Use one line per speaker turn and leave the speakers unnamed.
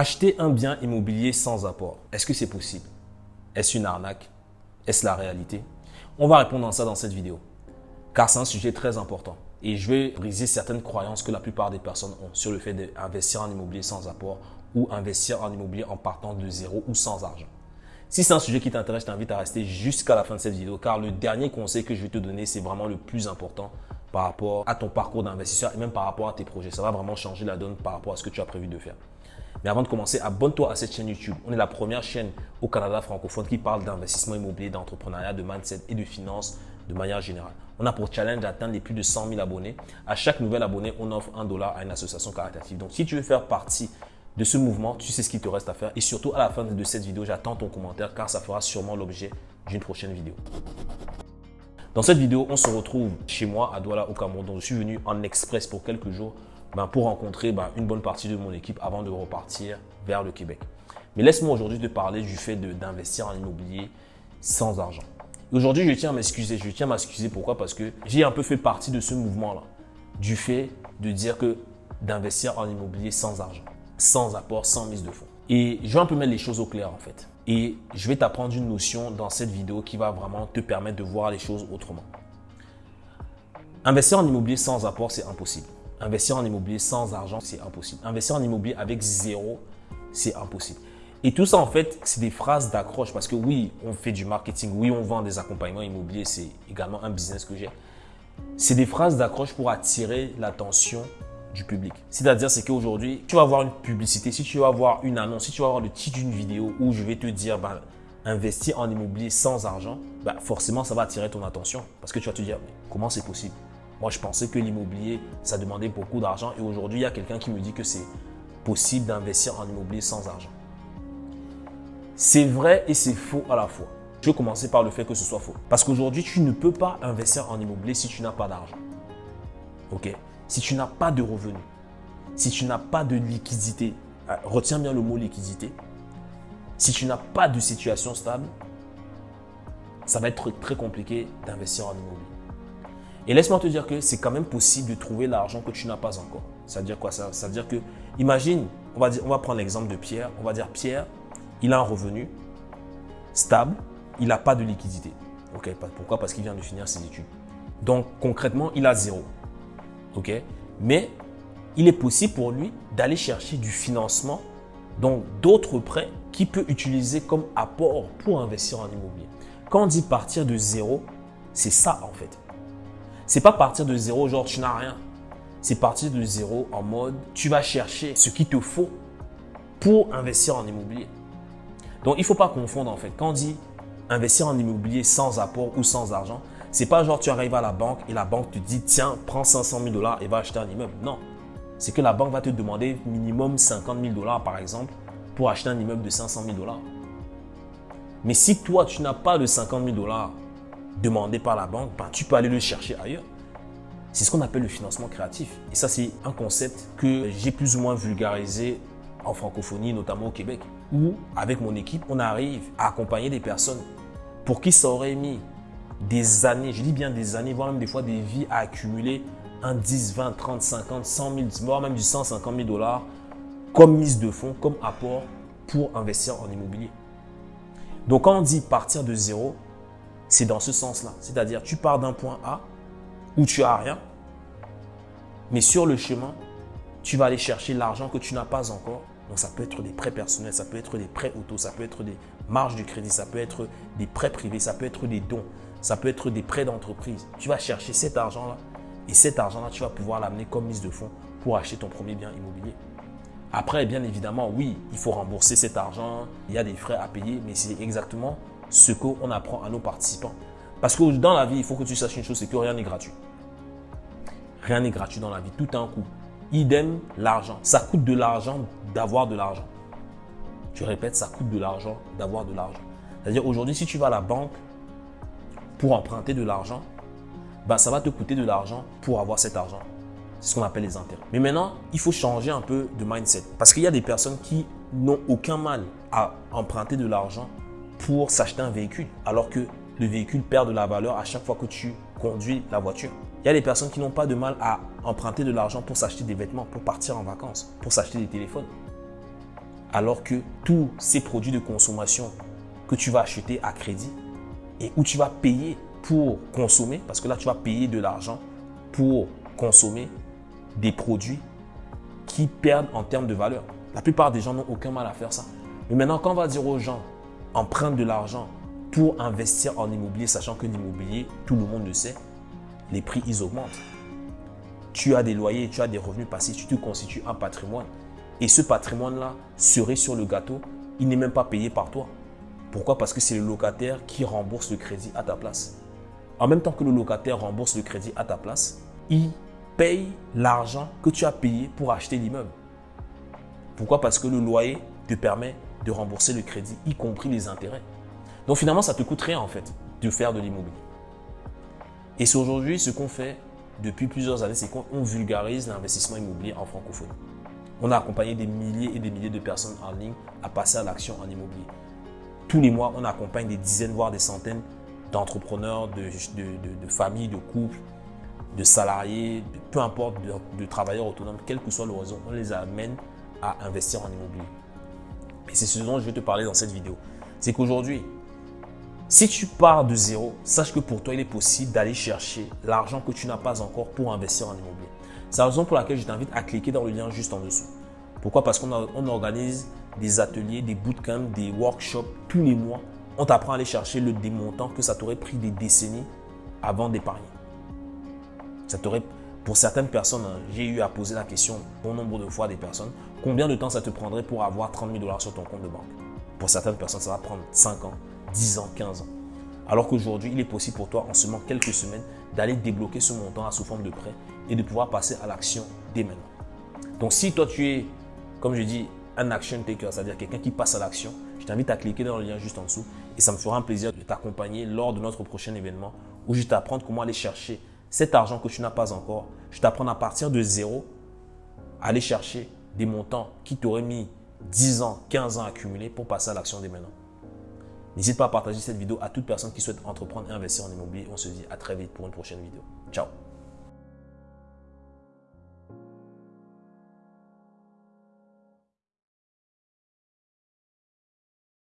Acheter un bien immobilier sans apport, est-ce que c'est possible? Est-ce une arnaque? Est-ce la réalité? On va répondre à ça dans cette vidéo, car c'est un sujet très important. Et je vais briser certaines croyances que la plupart des personnes ont sur le fait d'investir en immobilier sans apport ou investir en immobilier en partant de zéro ou sans argent. Si c'est un sujet qui t'intéresse, je t'invite à rester jusqu'à la fin de cette vidéo car le dernier conseil que je vais te donner, c'est vraiment le plus important par rapport à ton parcours d'investisseur et même par rapport à tes projets. Ça va vraiment changer la donne par rapport à ce que tu as prévu de faire. Mais avant de commencer, abonne-toi à cette chaîne YouTube. On est la première chaîne au Canada francophone qui parle d'investissement immobilier, d'entrepreneuriat, de mindset et de finances de manière générale. On a pour challenge d'atteindre les plus de 100 000 abonnés. À chaque nouvel abonné, on offre un dollar à une association caritative. Donc, si tu veux faire partie de ce mouvement, tu sais ce qu'il te reste à faire. Et surtout, à la fin de cette vidéo, j'attends ton commentaire car ça fera sûrement l'objet d'une prochaine vidéo. Dans cette vidéo, on se retrouve chez moi à Douala au Cameroun. Je suis venu en express pour quelques jours ben, pour rencontrer ben, une bonne partie de mon équipe avant de repartir vers le Québec. Mais laisse-moi aujourd'hui te parler du fait d'investir en immobilier sans argent. Aujourd'hui, je tiens à m'excuser. Je tiens à m'excuser pourquoi? Parce que j'ai un peu fait partie de ce mouvement-là. Du fait de dire que d'investir en immobilier sans argent, sans apport, sans mise de fonds. Et je vais un peu mettre les choses au clair en fait. Et je vais t'apprendre une notion dans cette vidéo qui va vraiment te permettre de voir les choses autrement. Investir en immobilier sans apport, c'est impossible. Investir en immobilier sans argent, c'est impossible. Investir en immobilier avec zéro, c'est impossible. Et tout ça, en fait, c'est des phrases d'accroche parce que oui, on fait du marketing, oui, on vend des accompagnements immobiliers, c'est également un business que j'ai. C'est des phrases d'accroche pour attirer l'attention du public. C'est-à-dire, c'est qu'aujourd'hui, tu vas voir une publicité, si tu vas voir une annonce, si tu vas voir le titre d'une vidéo où je vais te dire, ben, investir en immobilier sans argent, ben, forcément, ça va attirer ton attention parce que tu vas te dire, comment c'est possible? Moi, je pensais que l'immobilier, ça demandait beaucoup d'argent et aujourd'hui, il y a quelqu'un qui me dit que c'est possible d'investir en immobilier sans argent. C'est vrai et c'est faux à la fois. Je vais commencer par le fait que ce soit faux. Parce qu'aujourd'hui, tu ne peux pas investir en immobilier si tu n'as pas d'argent. OK? Si tu n'as pas de revenus, si tu n'as pas de liquidité, euh, retiens bien le mot liquidité. Si tu n'as pas de situation stable, ça va être très compliqué d'investir en immobilier. Et laisse-moi te dire que c'est quand même possible de trouver l'argent que tu n'as pas encore. Ça veut dire quoi ça? Veut dire que, imagine, on va, prendre l'exemple de Pierre. On va dire Pierre, il a un revenu stable, il n'a pas de liquidité. Pourquoi? Parce qu'il vient de finir ses études. Donc concrètement, il a zéro. Ok? Mais il est possible pour lui d'aller chercher du financement, donc d'autres prêts qu'il peut utiliser comme apport pour investir en immobilier. Quand on dit partir de zéro, c'est ça en fait. C'est pas partir de zéro, genre tu n'as rien. C'est partir de zéro en mode tu vas chercher ce qu'il te faut pour investir en immobilier. Donc il ne faut pas confondre en fait. Quand on dit investir en immobilier sans apport ou sans argent, c'est pas genre tu arrives à la banque et la banque te dit tiens, prends 500 000 dollars et va acheter un immeuble. Non. C'est que la banque va te demander minimum 50 000 dollars par exemple pour acheter un immeuble de 500 000 dollars. Mais si toi tu n'as pas de 50 000 dollars demandé par la banque, ben, tu peux aller le chercher ailleurs. C'est ce qu'on appelle le financement créatif. Et ça, c'est un concept que j'ai plus ou moins vulgarisé en francophonie, notamment au Québec, où avec mon équipe, on arrive à accompagner des personnes pour qui ça aurait mis des années, je dis bien des années, voire même des fois des vies à accumuler un 10, 20, 30, 50, 100 000, voire même du 150 000 dollars comme mise de fonds, comme apport pour investir en immobilier. Donc quand on dit partir de zéro, c'est dans ce sens-là. C'est-à-dire, tu pars d'un point A où tu as rien, mais sur le chemin, tu vas aller chercher l'argent que tu n'as pas encore. Donc, ça peut être des prêts personnels, ça peut être des prêts auto, ça peut être des marges de crédit, ça peut être des prêts privés, ça peut être des dons, ça peut être des prêts d'entreprise. Tu vas chercher cet argent-là et cet argent-là, tu vas pouvoir l'amener comme mise de fonds pour acheter ton premier bien immobilier. Après, bien évidemment, oui, il faut rembourser cet argent, il y a des frais à payer, mais c'est exactement ce qu'on apprend à nos participants. Parce que dans la vie, il faut que tu saches une chose, c'est que rien n'est gratuit. Rien n'est gratuit dans la vie, tout a un coût. Idem, l'argent. Ça coûte de l'argent d'avoir de l'argent. Je répète, ça coûte de l'argent d'avoir de l'argent. C'est-à-dire aujourd'hui, si tu vas à la banque pour emprunter de l'argent, bah, ça va te coûter de l'argent pour avoir cet argent. C'est ce qu'on appelle les intérêts. Mais maintenant, il faut changer un peu de mindset. Parce qu'il y a des personnes qui n'ont aucun mal à emprunter de l'argent pour s'acheter un véhicule, alors que le véhicule perd de la valeur à chaque fois que tu conduis la voiture. Il y a des personnes qui n'ont pas de mal à emprunter de l'argent pour s'acheter des vêtements, pour partir en vacances, pour s'acheter des téléphones. alors que tous ces produits de consommation que tu vas acheter à crédit et où tu vas payer pour consommer, parce que là, tu vas payer de l'argent pour consommer des produits qui perdent en termes de valeur. La plupart des gens n'ont aucun mal à faire ça. Mais maintenant, quand on va dire aux gens, emprunte de l'argent pour investir en immobilier, sachant que l'immobilier, tout le monde le sait, les prix, ils augmentent. Tu as des loyers, tu as des revenus passifs, tu te constitues un patrimoine. Et ce patrimoine-là serait sur le gâteau, il n'est même pas payé par toi. Pourquoi? Parce que c'est le locataire qui rembourse le crédit à ta place. En même temps que le locataire rembourse le crédit à ta place, il paye l'argent que tu as payé pour acheter l'immeuble. Pourquoi? Parce que le loyer te permet de rembourser le crédit, y compris les intérêts. Donc finalement, ça te coûte rien en fait de faire de l'immobilier. Et c'est aujourd'hui ce qu'on fait depuis plusieurs années, c'est qu'on vulgarise l'investissement immobilier en francophonie. On a accompagné des milliers et des milliers de personnes en ligne à passer à l'action en immobilier. Tous les mois, on accompagne des dizaines, voire des centaines d'entrepreneurs, de, familles, de couples, de salariés, peu importe, de, travailleurs autonomes, quel que soit l'horizon, on les amène à investir en immobilier. Et c'est ce dont je vais te parler dans cette vidéo. C'est qu'aujourd'hui, si tu pars de zéro, sache que pour toi, il est possible d'aller chercher l'argent que tu n'as pas encore pour investir en immobilier. C'est la raison pour laquelle je t'invite à cliquer dans le lien juste en dessous. Pourquoi? Parce qu'on organise des ateliers, des bootcamps, des workshops tous les mois. On t'apprend à aller chercher le démontant que ça t'aurait pris des décennies avant d'épargner. Ça t'aurait, pour certaines personnes, hein, j'ai eu à poser la question bon nombre de fois des personnes, combien de temps ça te prendrait pour avoir 30 000 dollars sur ton compte de banque? Pour certaines personnes, ça va prendre 5 ans, 10 ans, 15 ans. Alors qu'aujourd'hui, il est possible pour toi, en seulement quelques semaines, d'aller débloquer ce montant sous forme de prêt et de pouvoir passer à l'action dès maintenant. Donc, si toi, tu es, comme je dis, un action taker, c'est-à-dire quelqu'un qui passe à l'action, je t'invite à cliquer dans le lien juste en dessous et ça me fera un plaisir de t'accompagner lors de notre prochain événement où je t'apprends comment aller chercher cet argent que tu n'as pas encore. Je t'apprends à partir de zéro, aller chercher des montants qui t'auraient mis 10 ans, 15 ans à accumuler pour passer à l'action dès maintenant. N'hésite pas à partager cette vidéo à toute personne qui souhaite entreprendre et investir en immobilier. On se dit à très vite pour une prochaine vidéo. Ciao